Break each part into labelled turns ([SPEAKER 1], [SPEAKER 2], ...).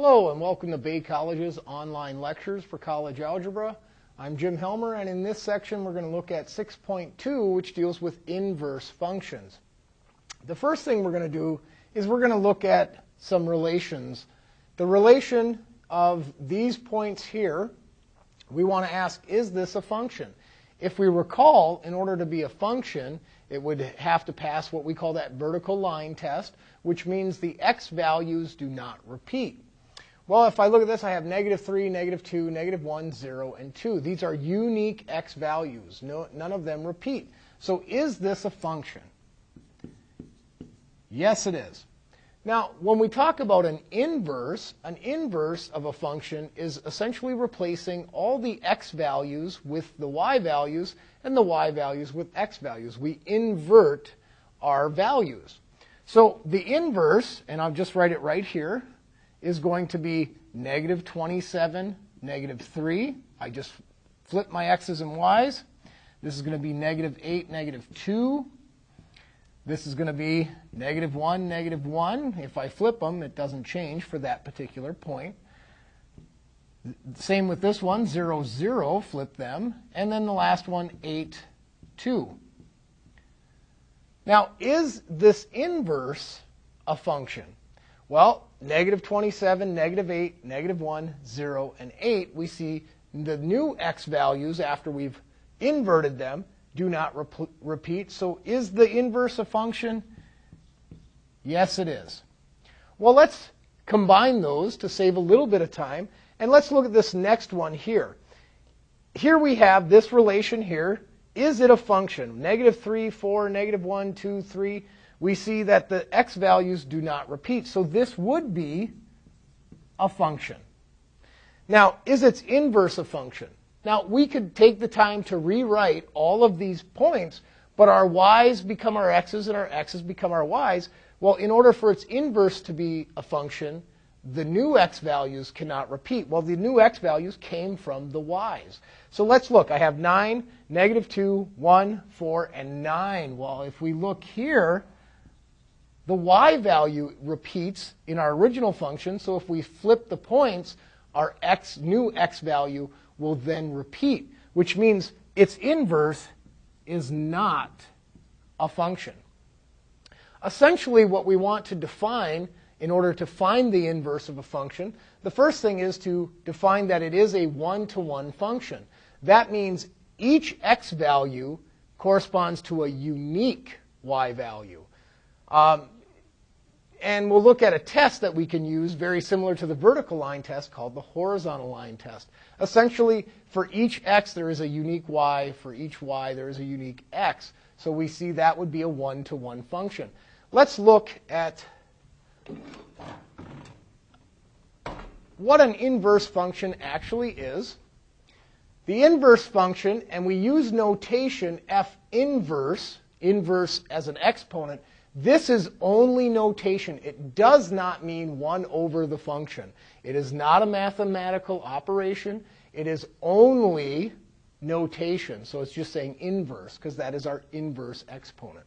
[SPEAKER 1] Hello and welcome to Bay College's online lectures for college algebra. I'm Jim Helmer and in this section we're going to look at 6.2 which deals with inverse functions. The first thing we're going to do is we're going to look at some relations. The relation of these points here, we want to ask is this a function? If we recall, in order to be a function, it would have to pass what we call that vertical line test, which means the x values do not repeat. Well, if I look at this, I have negative 3, negative 2, negative 1, 0, and 2. These are unique x values. No, none of them repeat. So is this a function? Yes, it is. Now, when we talk about an inverse, an inverse of a function is essentially replacing all the x values with the y values and the y values with x values. We invert our values. So the inverse, and I'll just write it right here, is going to be negative 27, negative 3. I just flip my x's and y's. This is going to be negative 8, negative 2. This is going to be negative 1, negative 1. If I flip them, it doesn't change for that particular point. Same with this one, 0, 0, flip them. And then the last one, 8, 2. Now, is this inverse a function? Well, negative 27, negative 8, negative 1, 0, and 8, we see the new x values after we've inverted them do not rep- repeat. So is the inverse a function? Yes, it is. Well, let's combine those to save a little bit of time. And let's look at this next one here. Here we have this relation here. Is it a function? Negative 3, 4, negative 1, 2, 3 we see that the x values do not repeat. So this would be a function. Now, is its inverse a function? Now, we could take the time to rewrite all of these points, but our y's become our x's and our x's become our y's. Well, in order for its inverse to be a function, the new x values cannot repeat. Well, the new x values came from the y's. So let's look. I have 9, negative 2, 1, 4, and 9. Well, if we look here, the y value repeats in our original function, so if we flip the points, our x, new x value will then repeat, which means its inverse is not a function. Essentially, what we want to define in order to find the inverse of a function, the first thing is to define that it is a one-to-one function. That means each x value corresponds to a unique y value. Um, and we'll look at a test that we can use very similar to the vertical line test called the horizontal line test. Essentially, for each x, there is a unique y. For each y, there is a unique x. So we see that would be a one-to-one function. Let's look at what an inverse function actually is. The inverse function, and we use notation f inverse, inverse as an exponent, this is only notation. It does not mean 1 over the function. It is not a mathematical operation. It is only notation. So it's just saying inverse because that is our inverse exponent.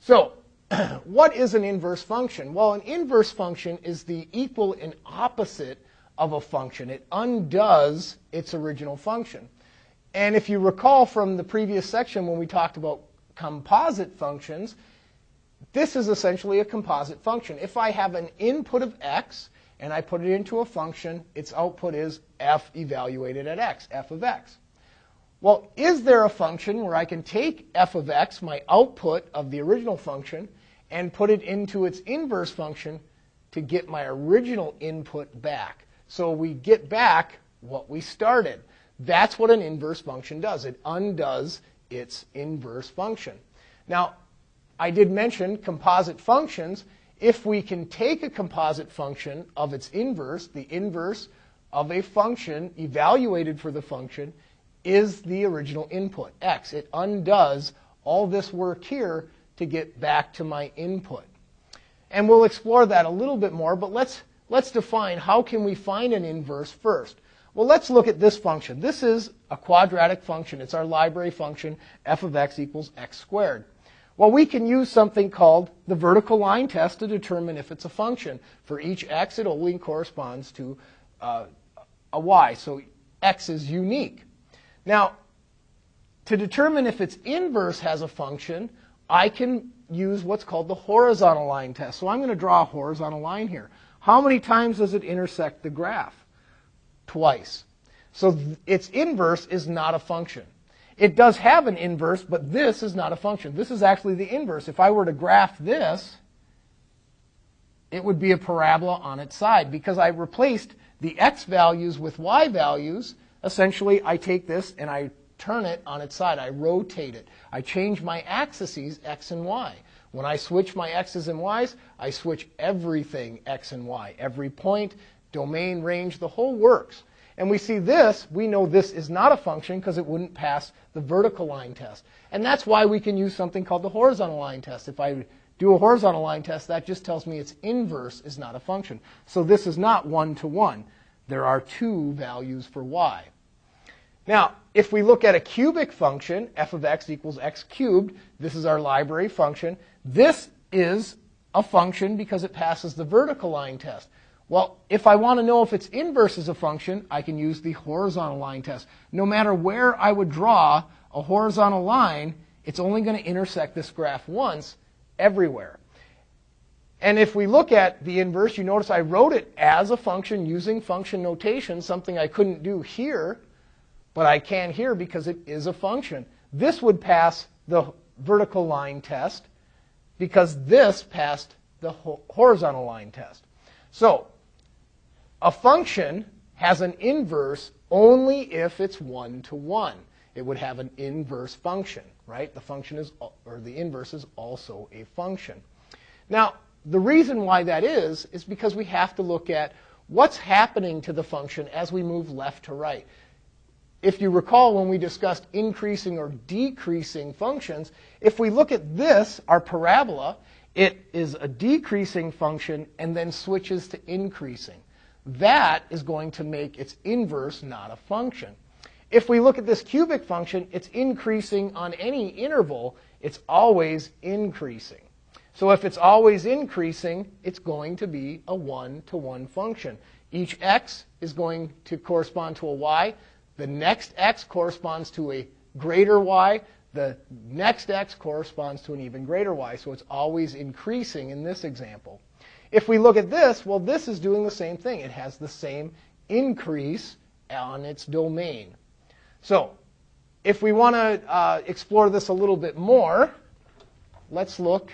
[SPEAKER 1] So what is an inverse function? Well, an inverse function is the equal and opposite of a function. It undoes its original function. And if you recall from the previous section when we talked about composite functions, this is essentially a composite function. If I have an input of x and I put it into a function, its output is f evaluated at x, f of x. Well, is there a function where I can take f of x, my output of the original function, and put it into its inverse function to get my original input back? So we get back what we started. That's what an inverse function does. It undoes its inverse function. Now, I did mention composite functions. If we can take a composite function of its inverse, the inverse of a function evaluated for the function is the original input, x. It undoes all this work here to get back to my input. And we'll explore that a little bit more, but let's, let's define how can we find an inverse first. Well, let's look at this function. This is a quadratic function. It's our library function, f of x equals x squared. Well, we can use something called the vertical line test to determine if it's a function. For each x, it only corresponds to uh, a y. So x is unique. Now, to determine if its inverse has a function, I can use what's called the horizontal line test. So I'm going to draw a horizontal line here. How many times does it intersect the graph? Twice. So its inverse is not a function. It does have an inverse, but this is not a function. This is actually the inverse. If I were to graph this, it would be a parabola on its side because I replaced the x values with y values. Essentially, I take this and I turn it on its side. I rotate it. I change my axes, x and y. When I switch my x's and y's, I switch everything x and y. Every point, domain, range, the whole works. And we see this, we know this is not a function because it wouldn't pass the vertical line test. And that's why we can use something called the horizontal line test. If I do a horizontal line test, that just tells me its inverse is not a function. So this is not one to one. There are two values for y. Now, if we look at a cubic function, f of x equals x cubed, this is our library function. This is a function because it passes the vertical line test. Well, if I want to know if its inverse is a function, I can use the horizontal line test. No matter where I would draw a horizontal line, it's only going to intersect this graph once everywhere. And if we look at the inverse, you notice I wrote it as a function using function notation, something I couldn't do here, but I can here because it is a function. This would pass the vertical line test because this passed the horizontal line test. So a function has an inverse only if it's one to one. It would have an inverse function, right? The function is, or the inverse is also a function. Now, the reason why that is, is because we have to look at what's happening to the function as we move left to right. If you recall when we discussed increasing or decreasing functions, if we look at this, our parabola, it is a decreasing function and then switches to increasing that is going to make its inverse not a function. If we look at this cubic function, it's increasing on any interval. It's always increasing. So if it's always increasing, it's going to be a one-to-one function. Each x is going to correspond to a y. The next x corresponds to a greater y. The next x corresponds to an even greater y. So it's always increasing in this example. If we look at this, well, this is doing the same thing. It has the same increase on its domain. So if we want to uh, explore this a little bit more, let's look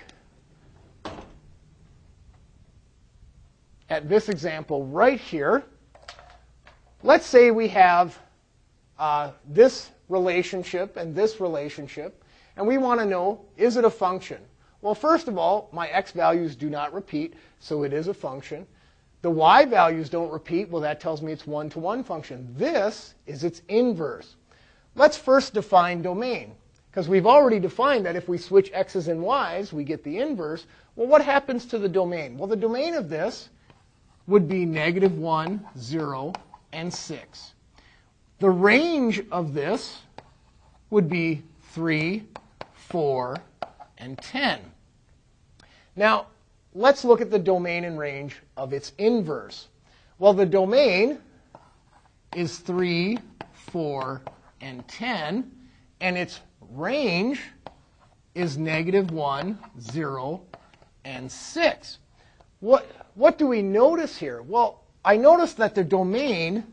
[SPEAKER 1] at this example right here. Let's say we have uh, this relationship and this relationship, and we want to know, is it a function? Well, first of all, my x values do not repeat, so it is a function. The y values don't repeat. Well, that tells me it's one-to-one function. This is its inverse. Let's first define domain, because we've already defined that if we switch x's and y's, we get the inverse. Well, what happens to the domain? Well, the domain of this would be negative 1, 0, and 6. The range of this would be 3, 4, and 10. Now, let's look at the domain and range of its inverse. Well, the domain is 3, 4, and 10, and its range is negative 1, 0, and 6. What, what do we notice here? Well, I notice that the domain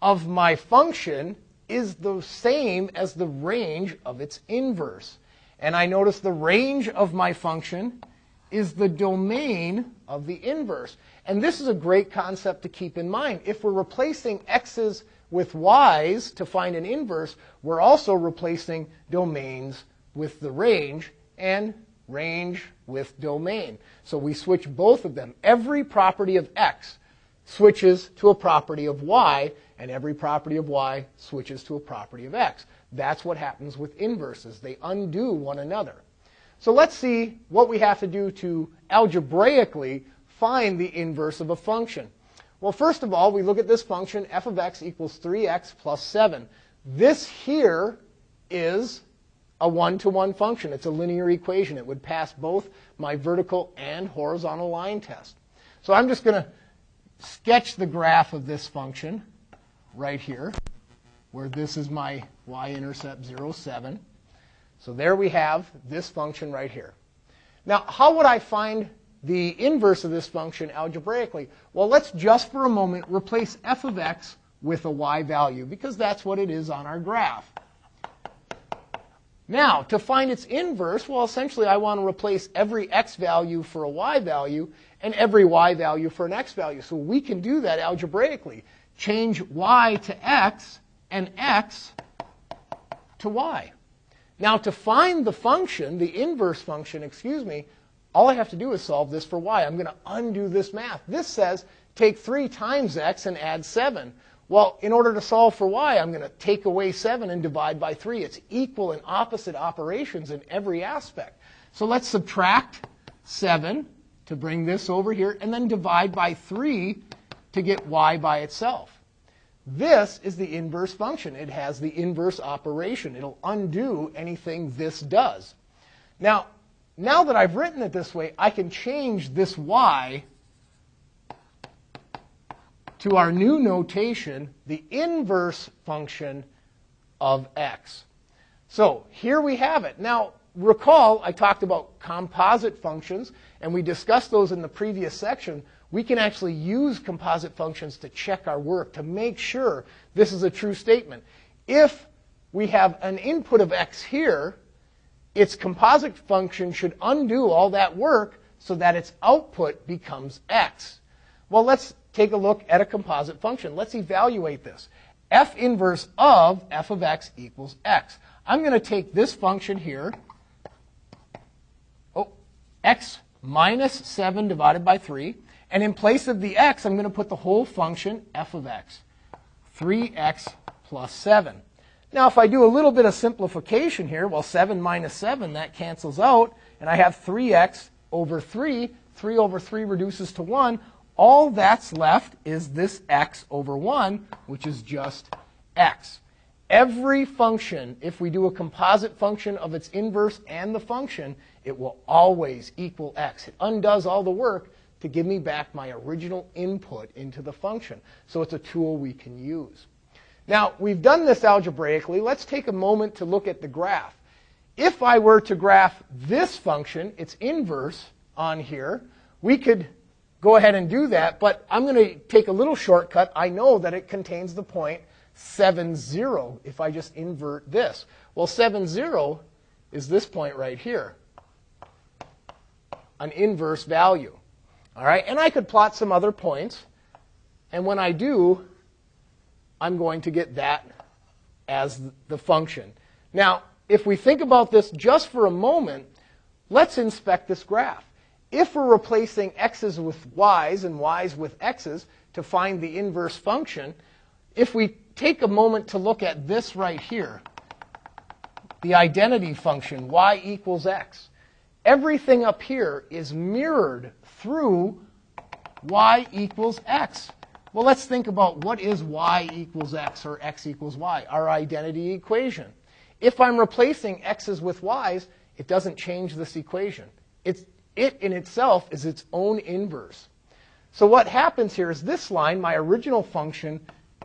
[SPEAKER 1] of my function is the same as the range of its inverse. And I notice the range of my function is the domain of the inverse. And this is a great concept to keep in mind. If we're replacing x's with y's to find an inverse, we're also replacing domains with the range and range with domain. So we switch both of them. Every property of x switches to a property of y, and every property of y switches to a property of x. That's what happens with inverses. They undo one another. So let's see what we have to do to algebraically find the inverse of a function. Well, first of all, we look at this function, f of x equals 3x plus 7. This here is a one-to-one function. It's a linear equation. It would pass both my vertical and horizontal line test. So I'm just going to sketch the graph of this function right here, where this is my y-intercept 0, 7. So there we have this function right here. Now, how would I find the inverse of this function algebraically? Well, let's just for a moment replace f of x with a y value, because that's what it is on our graph. Now, to find its inverse, well, essentially I want to replace every x value for a y value and every y value for an x value. So we can do that algebraically. Change y to x and x to y. Now, to find the function, the inverse function, excuse me, all I have to do is solve this for y. I'm going to undo this math. This says take 3 times x and add 7. Well, in order to solve for y, I'm going to take away 7 and divide by 3. It's equal and opposite operations in every aspect. So let's subtract 7 to bring this over here, and then divide by 3 to get y by itself. This is the inverse function. It has the inverse operation. It'll undo anything this does. Now, now that I've written it this way, I can change this y to our new notation, the inverse function of x. So here we have it. Now, recall I talked about composite functions, and we discussed those in the previous section. We can actually use composite functions to check our work, to make sure this is a true statement. If we have an input of x here, its composite function should undo all that work so that its output becomes x. Well, let's take a look at a composite function. Let's evaluate this. f inverse of f of x equals x. I'm going to take this function here, oh, x minus 7 divided by 3, and in place of the x, I'm going to put the whole function f of x, 3x plus 7. Now, if I do a little bit of simplification here, well, 7 minus 7, that cancels out, and I have 3x over 3. 3 over 3 reduces to 1 all that's left is this x over 1, which is just x. Every function, if we do a composite function of its inverse and the function, it will always equal x. It undoes all the work to give me back my original input into the function. So it's a tool we can use. Now, we've done this algebraically. Let's take a moment to look at the graph. If I were to graph this function, its inverse on here, we could go ahead and do that, but I'm going to take a little shortcut. I know that it contains the point 7, 0 if I just invert this. Well, 7, 0 is this point right here, an inverse value. All right, and I could plot some other points, and when I do, I'm going to get that as the function. Now, if we think about this just for a moment, let's inspect this graph. If we're replacing x's with y's and y's with x's to find the inverse function, if we take a moment to look at this right here, the identity function, y equals x, everything up here is mirrored through y equals x. Well, let's think about what is y equals x or x equals y, our identity equation. If I'm replacing x's with y's, it doesn't change this equation. It's it in itself is its own inverse. So what happens here is this line, my original function,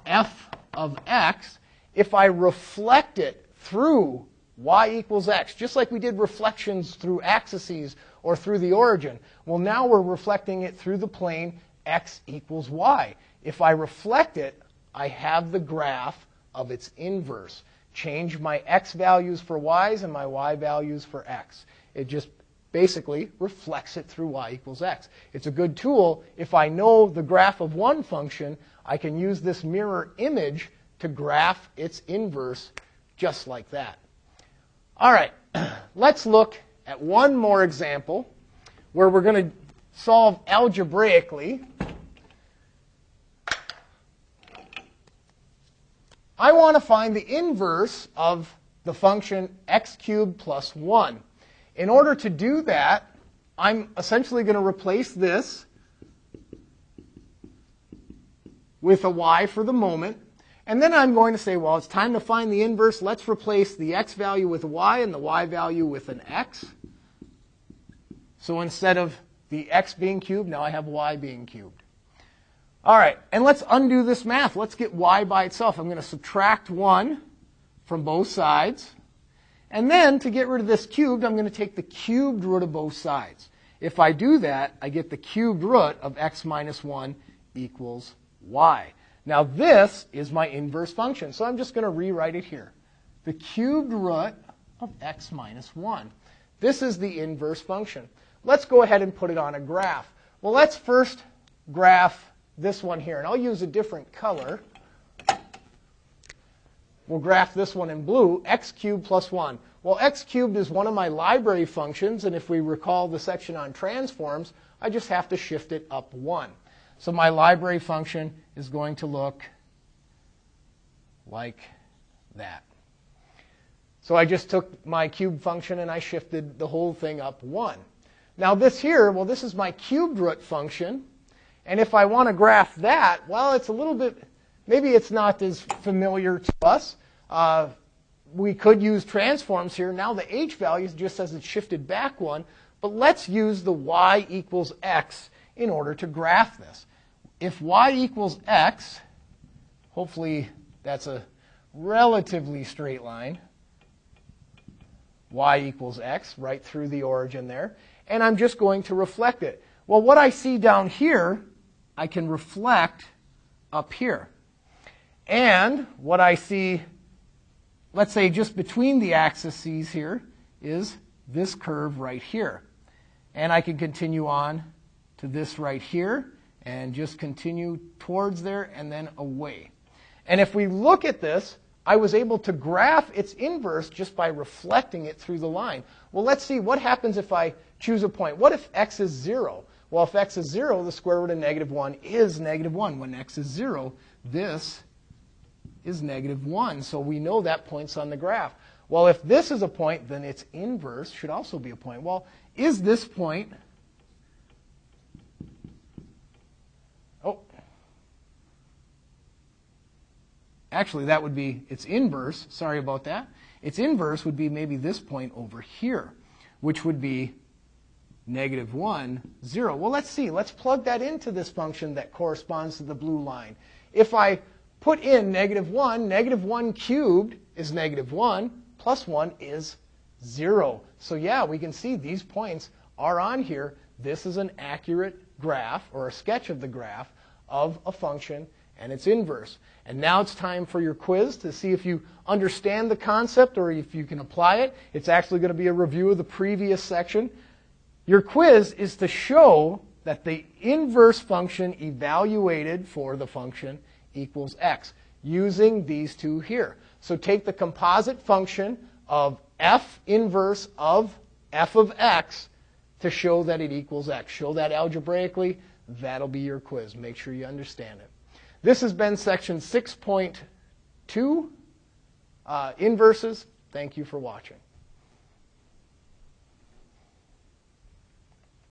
[SPEAKER 1] f of x, if I reflect it through y equals x, just like we did reflections through axes or through the origin, well, now we're reflecting it through the plane x equals y. If I reflect it, I have the graph of its inverse. Change my x values for y's and my y values for x. It just basically reflects it through y equals x. It's a good tool. If I know the graph of one function, I can use this mirror image to graph its inverse just like that. All right, let's look at one more example where we're going to solve algebraically. I want to find the inverse of the function x cubed plus 1. In order to do that, I'm essentially going to replace this with a y for the moment. And then I'm going to say, well, it's time to find the inverse. Let's replace the x value with y and the y value with an x. So instead of the x being cubed, now I have y being cubed. All right, and let's undo this math. Let's get y by itself. I'm going to subtract 1 from both sides. And then to get rid of this cubed, I'm going to take the cubed root of both sides. If I do that, I get the cubed root of x minus 1 equals y. Now this is my inverse function, so I'm just going to rewrite it here. The cubed root of x minus 1. This is the inverse function. Let's go ahead and put it on a graph. Well, let's first graph this one here, and I'll use a different color. We'll graph this one in blue, x cubed plus 1. Well, x cubed is one of my library functions, and if we recall the section on transforms, I just have to shift it up 1. So my library function is going to look like that. So I just took my cube function and I shifted the whole thing up 1. Now this here, well, this is my cubed root function. And if I want to graph that, well, it's a little bit, maybe it's not as familiar to us. Uh, we could use transforms here. Now the h value just says it's shifted back one. But let's use the y equals x in order to graph this. If y equals x, hopefully that's a relatively straight line. y equals x, right through the origin there. And I'm just going to reflect it. Well, what I see down here, I can reflect up here. And what I see, let's say just between the axes here, is this curve right here. And I can continue on to this right here and just continue towards there and then away. And if we look at this, I was able to graph its inverse just by reflecting it through the line. Well, let's see what happens if I choose a point. What if x is 0? Well, if x is 0, the square root of negative 1 is negative 1. When x is 0, this is negative 1. So we know that point's on the graph. Well, if this is a point, then its inverse should also be a point. Well, is this point Oh. Actually, that would be its inverse. Sorry about that. Its inverse would be maybe this point over here, which would be negative 1, 0. Well, let's see. Let's plug that into this function that corresponds to the blue line. If I put in negative 1, negative 1 cubed is negative 1, plus 1 is 0. So yeah, we can see these points are on here. This is an accurate graph or a sketch of the graph of a function and its inverse. And now it's time for your quiz to see if you understand the concept or if you can apply it. It's actually going to be a review of the previous section. Your quiz is to show that the inverse function evaluated for the function equals x using these two here. So take the composite function of f inverse of f of x to show that it equals x. Show that algebraically. That'll be your quiz. Make sure you understand it. This has been section 6.2, uh, inverses. Thank you for watching.